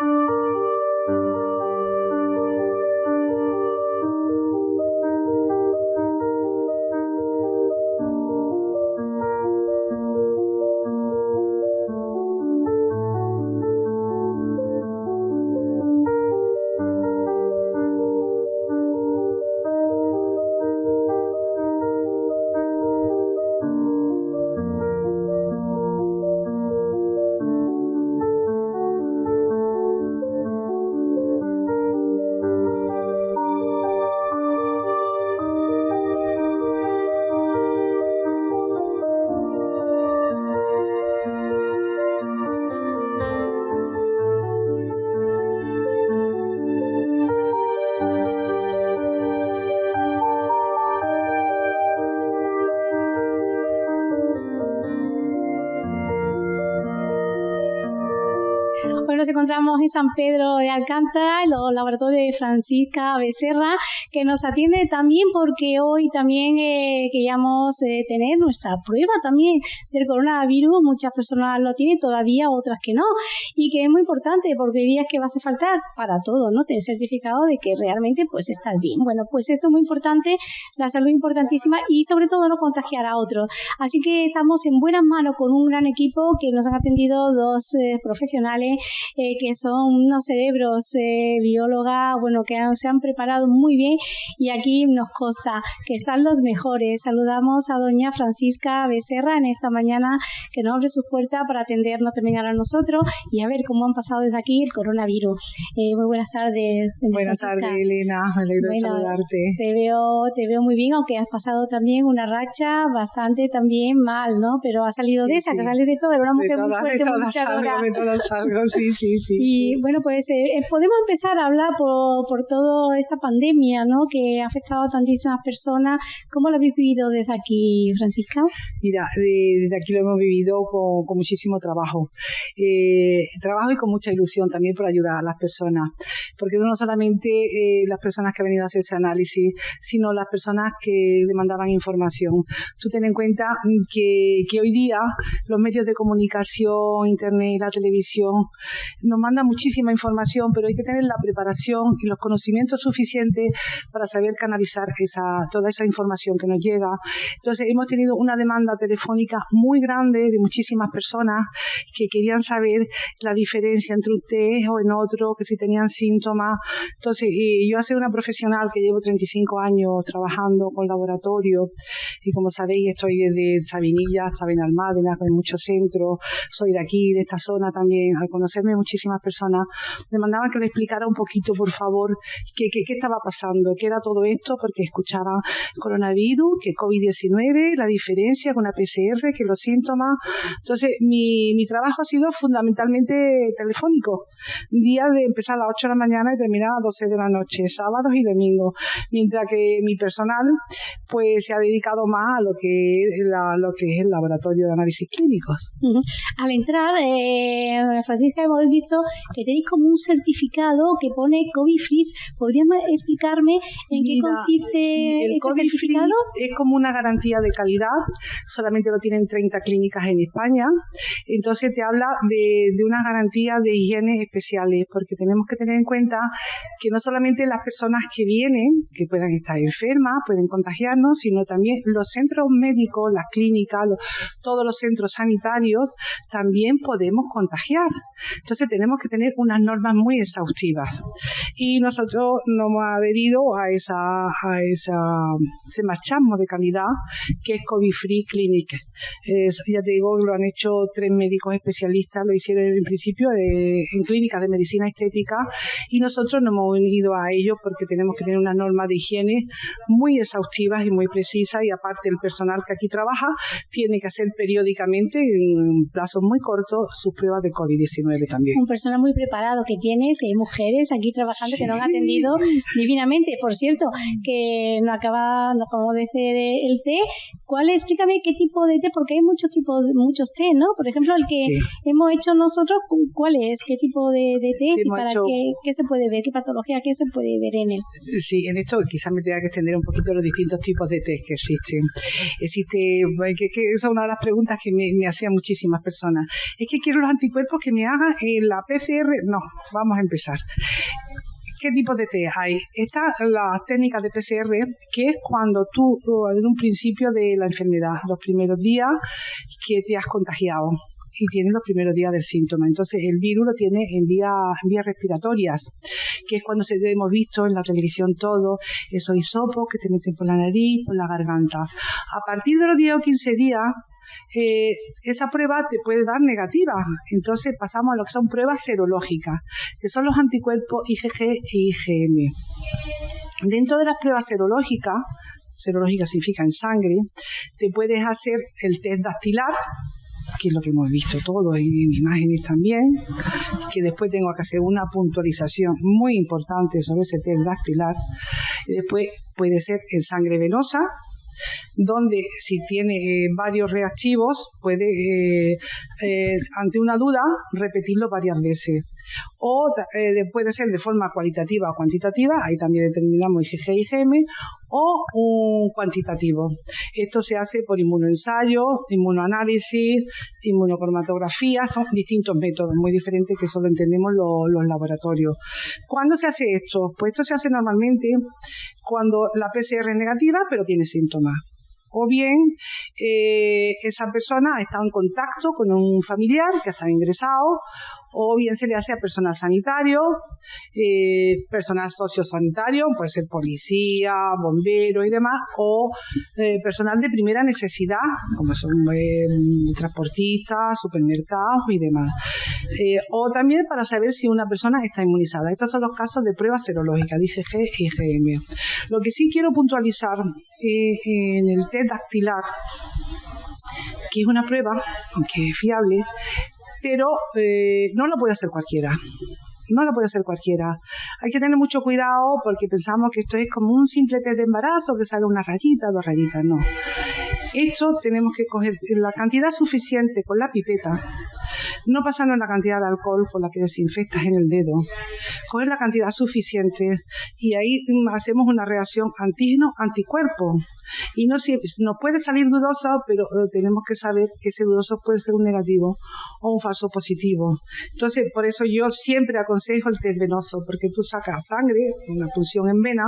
nos encontramos en San Pedro de Alcántara, en los laboratorios de Francisca Becerra, que nos atiende también porque hoy también eh, queríamos eh, tener nuestra prueba también del coronavirus. Muchas personas lo tienen todavía, otras que no. Y que es muy importante porque hay días que va a hacer falta para todo, ¿no? Tener certificado de que realmente pues estás bien. Bueno, pues esto es muy importante, la salud es importantísima y sobre todo no contagiar a otros. Así que estamos en buenas manos con un gran equipo que nos han atendido dos eh, profesionales que son unos cerebros eh, biólogas, bueno, que se han preparado muy bien y aquí nos consta que están los mejores. Saludamos a doña Francisca Becerra en esta mañana que nos abre su puerta para atendernos también a nosotros y a ver cómo han pasado desde aquí el coronavirus. Eh, muy buenas tardes. Buenas tardes, Elena. Me alegro de saludarte. Te veo, te veo muy bien, aunque has pasado también una racha bastante también mal, ¿no? Pero ha salido de esa, que salido de todo, era una mujer muy fuerte, muy sí, sí, sí. Y bueno, pues eh, eh, podemos empezar a hablar por, por toda esta pandemia, ¿no? Que ha afectado a tantísimas personas. ¿Cómo lo habéis vivido desde aquí, Francisca? Mira, desde aquí lo hemos vivido con, con muchísimo trabajo. Eh, trabajo y con mucha ilusión también por ayudar a las personas. Porque no solamente eh, las personas que han venido a hacer ese análisis, sino las personas que demandaban información. Tú ten en cuenta que, que hoy día los medios de comunicación, internet, la televisión, nos manda muchísima información, pero hay que tener la preparación y los conocimientos suficientes para saber canalizar esa, toda esa información que nos llega. Entonces, hemos tenido una demanda telefónica muy grande de muchísimas personas que querían saber la diferencia entre un test o en otro, que si tenían síntomas. Entonces, y yo soy una profesional que llevo 35 años trabajando con laboratorio y como sabéis, estoy desde Sabinilla hasta Benalmádena, con muchos centros, soy de aquí, de esta zona también, al conocerme muchísimas personas, me mandaban que le explicara un poquito, por favor, qué, qué, qué estaba pasando, qué era todo esto, porque escuchaban coronavirus, que COVID-19, la diferencia con la PCR, que los síntomas. Entonces, mi, mi trabajo ha sido fundamentalmente telefónico. Día de empezar a las 8 de la mañana y terminar a las 12 de la noche, sábados y domingos. Mientras que mi personal, pues, se ha dedicado más a lo que, la, lo que es el laboratorio de análisis clínicos. Al entrar, eh, Francisca, hemos visto que tenéis como un certificado que pone COVID Free. ¿Podrías explicarme en qué consiste el este certificado? es como una garantía de calidad, solamente lo tienen 30 clínicas en España. Entonces te habla de, de una garantía de higiene especiales, porque tenemos que tener en cuenta que no solamente las personas que vienen, que puedan estar enfermas, pueden contagiarnos, sino también los centros médicos, las clínicas, todos los centros sanitarios, también podemos contagiar. Entonces tenemos que tener unas normas muy exhaustivas. Y nosotros nos hemos adherido a esa, a esa, ese marchamo de calidad que es COVID Free Clinic. ya te digo, lo han hecho tres médicos especialistas, lo hicieron en principio en clínicas de medicina estética y nosotros nos hemos unido a ellos porque tenemos que tener unas normas de higiene muy exhaustivas y muy precisas y aparte el personal que aquí trabaja tiene que hacer periódicamente en plazos muy cortos sus pruebas de COVID-19 también. Un personal muy preparado que tienes, hay mujeres aquí trabajando que nos han atendido divinamente. Por cierto, que no acaba, no acabamos de hacer el té, ¿Cuál, explícame qué tipo de té, porque hay muchos tipos, muchos té, ¿no? Por ejemplo, el que hemos hecho nosotros, ¿cuál es? ¿Qué tipo de, de té y para qué, qué, se puede ver? ¿Qué patología, qué se puede ver en él? Sí, en esto quizás me tenga que extender un poquito los distintos tipos de té que existen. Existe, que, que esa es una de las preguntas que me, me hacían muchísimas personas. Es que quiero los anticuerpos que me hagan en la PCR. No, vamos a empezar. ¿Qué tipo de test hay? Está la técnica de PCR, que es cuando tú, en un principio de la enfermedad, los primeros días que te has contagiado y tienes los primeros días del síntoma. Entonces, el virus lo tiene en vías respiratorias, que es cuando se, hemos visto en la televisión todo, esos hisopos que te meten por la nariz, por la garganta. A partir de los 10 o 15 días, eh, esa prueba te puede dar negativa. Entonces pasamos a lo que son pruebas serológicas, que son los anticuerpos IgG e IgM. Dentro de las pruebas serológicas, serológica significa en sangre, te puedes hacer el test dactilar, que es lo que hemos visto todo en, en, imágenes también, que después tengo que hacer una puntualización muy importante sobre ese test dactilar. Y después puede ser en sangre venosa, donde si tiene eh, varios reactivos puede, eh, eh, ante una duda, repetirlo varias veces. O puede ser de forma cualitativa o cuantitativa, ahí también determinamos IgG y IgM, o un cuantitativo. Esto se hace por inmunoensayo, inmunoanálisis, inmunocromatografía, son distintos métodos muy diferentes que solo entendemos los laboratorios. ¿Cuándo se hace esto? Pues esto se hace normalmente cuando la PCR es negativa pero tiene síntomas o bien eh, esa persona ha estado en contacto con un familiar que ha estado ingresado o bien se le hace a personal sanitario, eh, personal sociosanitario, puede ser policía, bombero y demás, o eh, personal de primera necesidad, como son eh, transportistas, supermercados y demás. Eh, o también para saber si una persona está inmunizada. Estos son los casos de pruebas serológicas, IgG y IgM. Lo que sí quiero puntualizar en el test dactilar, que es una prueba que es fiable, pero eh, no lo puede hacer cualquiera. No lo puede hacer cualquiera. Hay que tener mucho cuidado porque pensamos que esto es como un simple test de embarazo que sale una rayita, dos rayitas. No. Esto tenemos que coger la cantidad suficiente con la pipeta no pasando la cantidad de alcohol con la que desinfectas en el dedo, coger la cantidad suficiente y ahí hacemos una reacción antígeno-anticuerpo. Y no si, nos puede salir dudoso, pero eh, tenemos que saber que ese dudoso puede ser un negativo o un falso positivo. Entonces, por eso yo siempre aconsejo el test venoso, porque tú sacas sangre, una punción en vena,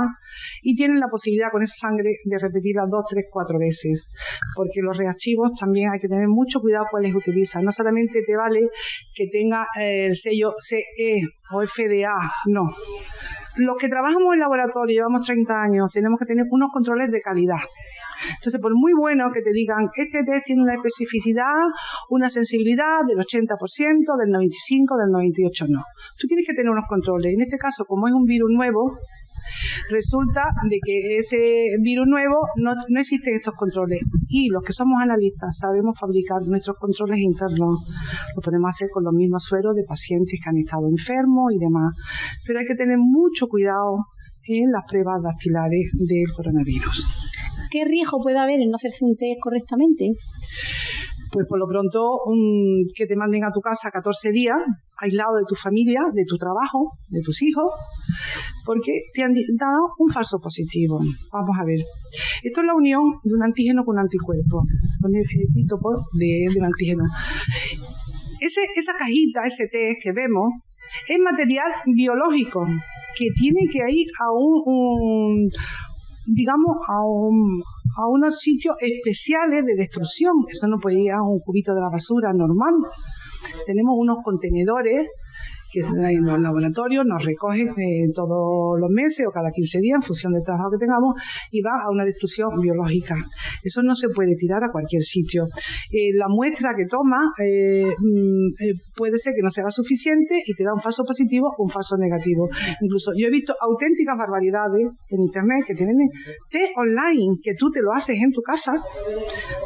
y tienes la posibilidad con esa sangre de repetirla dos, tres, cuatro veces. Porque los reactivos también hay que tener mucho cuidado cuáles utilizan. No solamente te vale que tenga eh, el sello CE o FDA, no los que trabajamos en laboratorio, llevamos 30 años, tenemos que tener unos controles de calidad. Entonces, por muy bueno que te digan, este test tiene una especificidad, una sensibilidad del 80%, del 95%, del 98%, no. Tú tienes que tener unos controles. En este caso, como es un virus nuevo, Resulta de que ese virus nuevo no, no existen estos controles y los que somos analistas sabemos fabricar nuestros controles internos. Lo podemos hacer con los mismos sueros de pacientes que han estado enfermos y demás. Pero hay que tener mucho cuidado en las pruebas dactilares del coronavirus. ¿Qué riesgo puede haber en no hacerse un test correctamente? Pues por lo pronto que te manden a tu casa 14 días, aislado de tu familia, de tu trabajo, de tus hijos, porque te han dado un falso positivo. Vamos a ver. Esto es la unión de un antígeno con un anticuerpo, con el isótopo de, del antígeno. Ese, esa cajita, ese test que vemos, es material biológico que tiene que ir a un, digamos, a, un, a unos sitios especiales de destrucción. Eso no puede ir a un cubito de la basura normal. Tenemos unos contenedores que en los laboratorios nos recogen eh, todos los meses o cada 15 días en función del trabajo que tengamos y va a una destrucción biológica. Eso no se puede tirar a cualquier sitio. Eh, la muestra que toma eh, mm, puede ser que no sea suficiente y te da un falso positivo o un falso negativo. Incluso yo he visto auténticas barbaridades en internet que tienen test online que tú te lo haces en tu casa,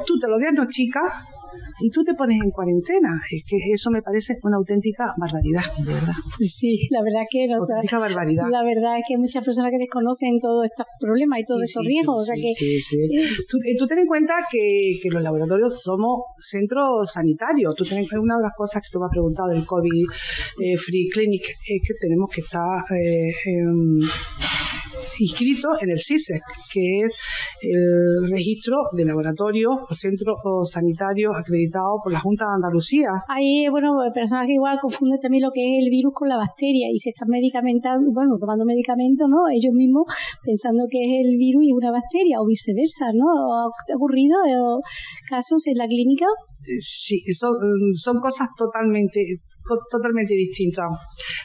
tú te lo diagnosticas y tú te pones en cuarentena. Es que eso me parece una auténtica barbaridad, de verdad. Pues sí, la verdad que auténtica barbaridad. La verdad es que hay muchas personas que desconocen todos estos problemas y todos estos riesgos. o sea que, sí, sí. Eh, tú, ten en cuenta que, que, los laboratorios somos centros sanitarios. Tú ten, una de las cosas que tú me has preguntado del COVID eh, Free Clinic es que tenemos que estar eh, inscrito en el CISEC, que es el registro de laboratorio o centro sanitario acreditado por la Junta de Andalucía. Hay, bueno, personas que igual confunden también lo que es el virus con la bacteria y se están medicamentando, bueno, tomando medicamentos, ¿no? Ellos mismos pensando que es el virus y una bacteria o viceversa, ¿no? ¿Ha ocurrido casos en la clínica? Sí, son, mm, son cosas totalmente, totalmente distintas.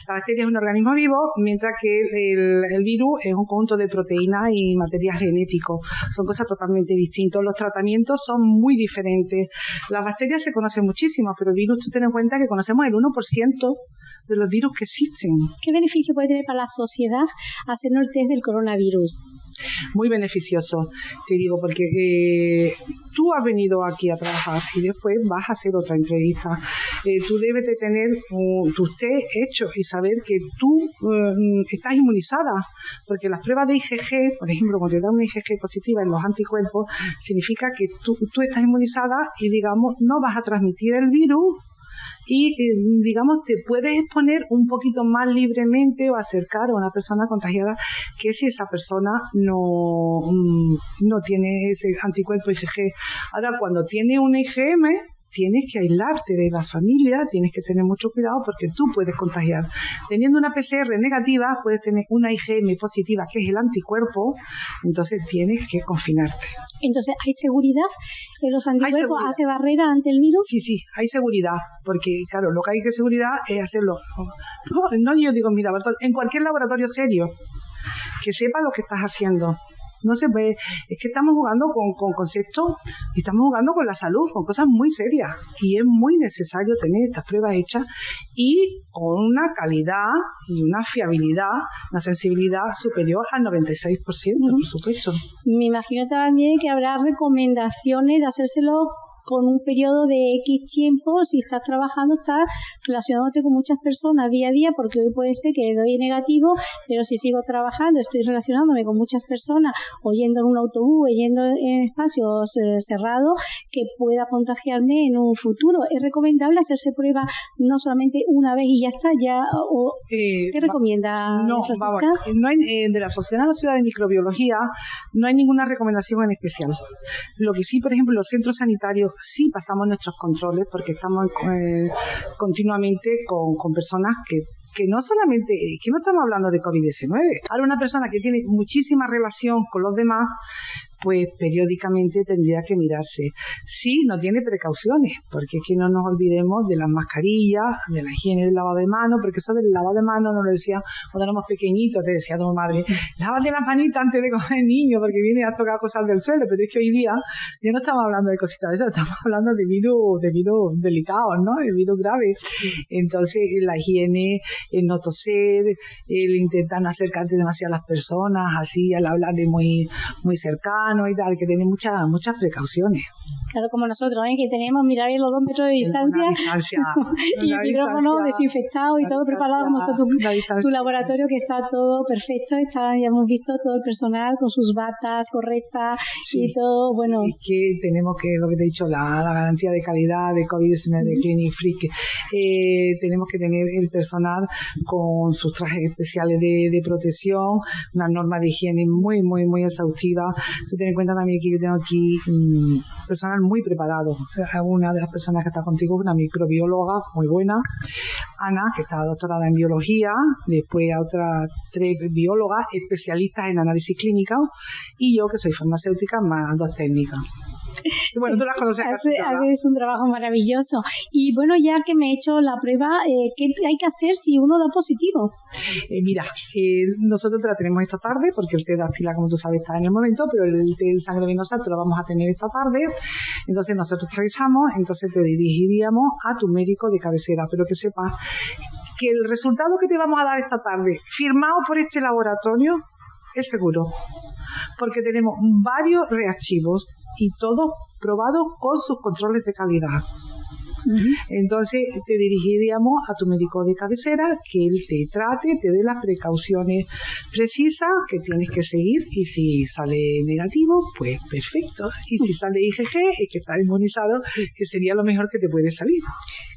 La bacteria es un organismo vivo, mientras que el, el virus es un conjunto de proteínas y material genético. Son cosas totalmente distintas. Los tratamientos son muy diferentes. Las bacterias se conocen muchísimo, pero el virus, tú ten en cuenta que conocemos el 1% de los virus que existen. ¿Qué beneficio puede tener para la sociedad hacernos el test del coronavirus? Muy beneficioso, te digo, porque eh, tú has venido aquí a trabajar y después vas a hacer otra entrevista. Eh, tú debes de tener tu test hecho y saber que tú eh, estás inmunizada, porque las pruebas de IgG, por ejemplo, cuando te da una IgG positiva en los anticuerpos, significa que tú, tú estás inmunizada y, digamos, no vas a transmitir el virus y digamos te puedes exponer un poquito más libremente o acercar a una persona contagiada que si esa persona no, mm, no tiene ese anticuerpo IgG. Ahora, cuando tiene un IgM, tienes que aislarte de la familia, tienes que tener mucho cuidado porque tú puedes contagiar. Teniendo una PCR negativa, puedes tener una IgM positiva, que es el anticuerpo, entonces tienes que confinarte. Entonces, ¿hay seguridad en los anticuerpos? ¿Hace barrera ante el virus? Sí, sí, hay seguridad, porque claro, lo que hay que seguridad es hacerlo. No, no yo digo en mi laboratorio, en cualquier laboratorio serio, que sepa lo que estás haciendo no se ve. Es que estamos jugando con, con conceptos y estamos jugando con la salud, con cosas muy serias. Y es muy necesario tener estas pruebas hechas y con una calidad y una fiabilidad, una sensibilidad superior al 96%, por supuesto. Me imagino también que habrá recomendaciones de hacérselo con un periodo de X tiempo, si estás trabajando, estás relacionándote con muchas personas día a día, porque hoy puede ser que doy negativo, pero si sigo trabajando, estoy relacionándome con muchas personas, oyendo en un autobús, yendo en espacios eh, cerrados, que pueda contagiarme en un futuro. ¿Es recomendable hacerse prueba no solamente una vez y ya está? ya o, eh, ¿Qué recomienda, no, Francisca? no hay, eh, de la Sociedad Nacional de Microbiología no hay ninguna recomendación en especial. Lo que sí, por ejemplo, los centros sanitarios sí pasamos nuestros controles porque estamos eh, continuamente con, con personas que que no solamente, que no estamos hablando de COVID-19. Ahora una persona que tiene muchísima relación con los demás, pues periódicamente tendría que mirarse. Sí, no tiene precauciones, porque es que no nos olvidemos de las mascarillas, de la higiene del lavado de manos, porque eso del lavado de manos nos lo decía cuando éramos pequeñitos, te decía tu madre, lávate las manitas antes de comer niño, porque viene a tocar cosas del suelo, pero es que hoy día ya no estamos hablando de cositas de eso, estamos hablando de virus, de virus delicados, ¿no? De virus graves. Entonces, la higiene, el no toser, el intentar no acercarte demasiado a las personas, así, al hablar de muy, muy cercano, y tal, que tiene muchas muchas precauciones. Claro, como nosotros, ¿eh? que tenemos mirar los dos metros de distancia, y el micrófono desinfectado y todo preparado, como está tu, tu, laboratorio, que está todo perfecto. Está, ya hemos visto todo el personal con sus batas correctas y todo. Bueno, es que tenemos que, lo que te he dicho, la, la garantía de calidad de COVID-19 de Clinic Freak. Eh, tenemos que tener el personal con sus trajes especiales de, de protección, una norma de higiene muy, muy, muy exhaustiva. Tú ten en cuenta también que yo tengo aquí mmm, personal muy preparado. Una de las personas que está contigo es una microbióloga muy buena, Ana, que está doctorada en biología, después a otras tres biólogas especialistas en análisis clínico y yo que soy farmacéutica más dos técnicas. Bueno, tú las conoces. Hace, haces un trabajo maravilloso. Y bueno, ya que me he hecho la prueba, eh, ¿qué hay que hacer si uno da positivo? Eh, mira, eh, nosotros te la tenemos esta tarde, porque el té de actila, como tú sabes, está en el momento, pero el té de sangre venosa te lo vamos a tener esta tarde. Entonces nosotros te avisamos, entonces te dirigiríamos a tu médico de cabecera, pero que sepas que el resultado que te vamos a dar esta tarde, firmado por este laboratorio, es seguro porque tenemos varios rearchivos y todo probado con sus controles de calidad. Entonces te dirigiríamos a tu médico de cabecera, que él te trate, te dé las precauciones precisas que tienes que seguir y si sale negativo, pues perfecto. Y si sale IgG, es que está inmunizado, que sería lo mejor que te puede salir.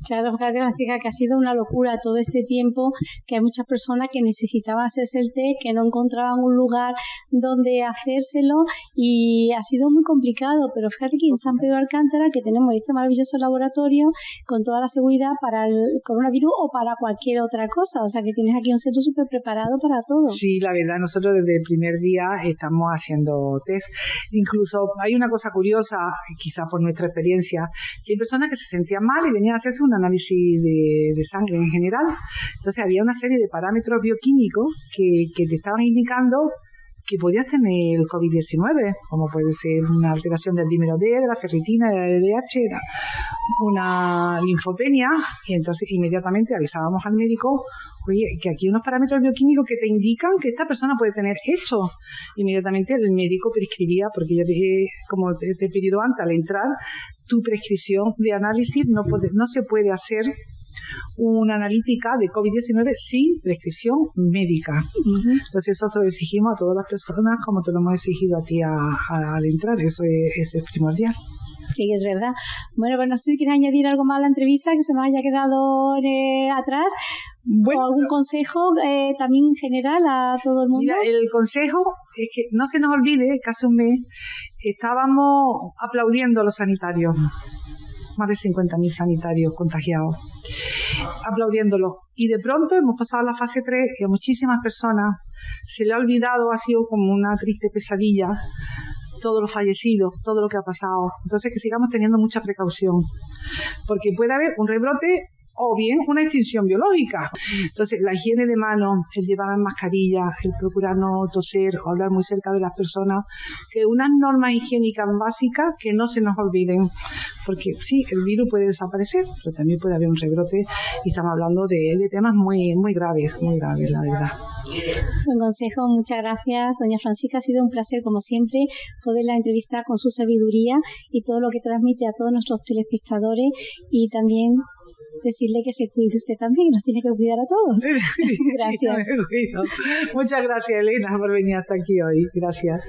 Claro, Francisca, que ha sido una locura todo este tiempo, que hay muchas personas que necesitaban hacerse el té, que no encontraban un lugar donde hacérselo y ha sido muy complicado, pero fíjate que en San Pedro Alcántara, que tenemos este maravilloso laboratorio, con toda la seguridad para el coronavirus o para cualquier otra cosa. O sea que tienes aquí un centro súper preparado para todo. Sí, la verdad, nosotros desde el primer día estamos haciendo test. Incluso hay una cosa curiosa, quizá por nuestra experiencia, que hay personas que se sentían mal y venían a hacerse un análisis de, sangre en general. Entonces había una serie de parámetros bioquímicos que, te estaban indicando que podías tener el COVID-19, como puede ser una alteración del dímero D, de la ferritina, de la LDH, una linfopenia, y entonces inmediatamente avisábamos al médico, oye, que aquí hay unos parámetros bioquímicos que te indican que esta persona puede tener esto. Inmediatamente el médico prescribía, porque ya te, como te, he pedido antes, al entrar, tu prescripción de análisis no, puede, no se puede hacer una analítica de COVID-19 sin prescripción médica. Entonces eso se lo exigimos a todas las personas como te lo hemos exigido a ti al entrar, eso es, es primordial. Sí, es verdad. Bueno, pues no sé si quieres añadir algo más a la entrevista que se me haya quedado eh, atrás. Bueno, o algún consejo eh, también general a todo el mundo. Mira, el consejo es que no se nos olvide que hace un mes estábamos aplaudiendo a los sanitarios más de 50.000 sanitarios contagiados, aplaudiéndolo. Y de pronto hemos pasado a la fase 3 y a muchísimas personas se le ha olvidado, ha sido como una triste pesadilla, todos los fallecidos, todo lo que ha pasado. Entonces que sigamos teniendo mucha precaución, porque puede haber un rebrote o bien una extinción biológica. Entonces, la higiene de manos, el llevar mascarilla, el procurar no toser o hablar muy cerca de las personas, que unas normas higiénicas básicas que no se nos olviden, porque sí, el virus puede desaparecer, pero también puede haber un rebrote y estamos hablando de, de temas muy, muy graves, muy graves, la verdad. Buen consejo, muchas gracias, doña Francisca. Ha sido un placer, como siempre, poderla entrevistar con su sabiduría y todo lo que transmite a todos nuestros telespectadores y también decirle que se cuide usted también, nos tiene que cuidar a todos. gracias. Muchas gracias, Elena, por venir hasta aquí hoy. Gracias.